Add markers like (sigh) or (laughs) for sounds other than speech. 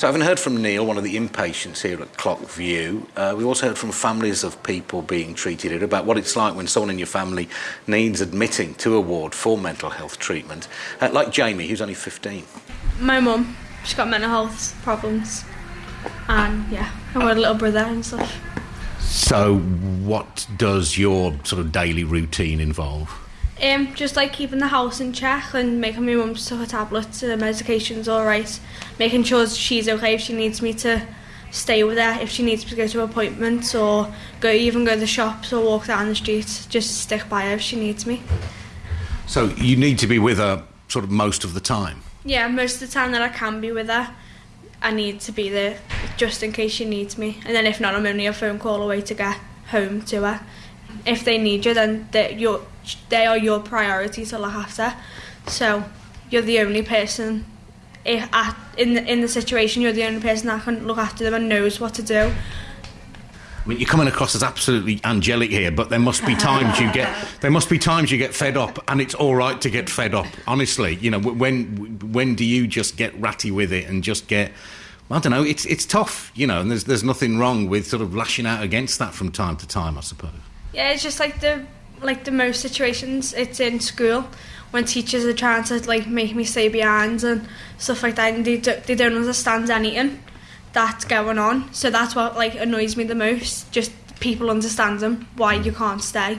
So, having heard from Neil, one of the inpatients here at Clockview, uh, we also heard from families of people being treated here about what it's like when someone in your family needs admitting to a ward for mental health treatment. Uh, like Jamie, who's only 15. My mum, she's got mental health problems. And yeah, I've got a little brother and stuff. So, what does your sort of daily routine involve? Um, just like keeping the house in check and making my mum stuff her tablets and her medication's alright. Making sure she's okay if she needs me to stay with her, if she needs to go to appointments or go even go to the shops or walk down the street, just stick by her if she needs me. So, you need to be with her sort of most of the time? Yeah, most of the time that I can be with her, I need to be there just in case she needs me. And then if not, I'm only a phone call away to get home to her. If they need you, then they, you're, they are your priority to look after. So you're the only person if at, in the, in the situation. You're the only person that can look after them and knows what to do. I mean, you're coming across as absolutely angelic here, but there must be times you get (laughs) there must be times you get fed up, and it's all right to get fed up. Honestly, you know, when when do you just get ratty with it and just get I don't know. It's it's tough, you know, and there's there's nothing wrong with sort of lashing out against that from time to time, I suppose. Yeah, it's just like the like the most situations it's in school when teachers are trying to like make me stay behind and stuff like that and they, do, they don't understand anything that's going on. So that's what like annoys me the most just people understand them why you can't stay.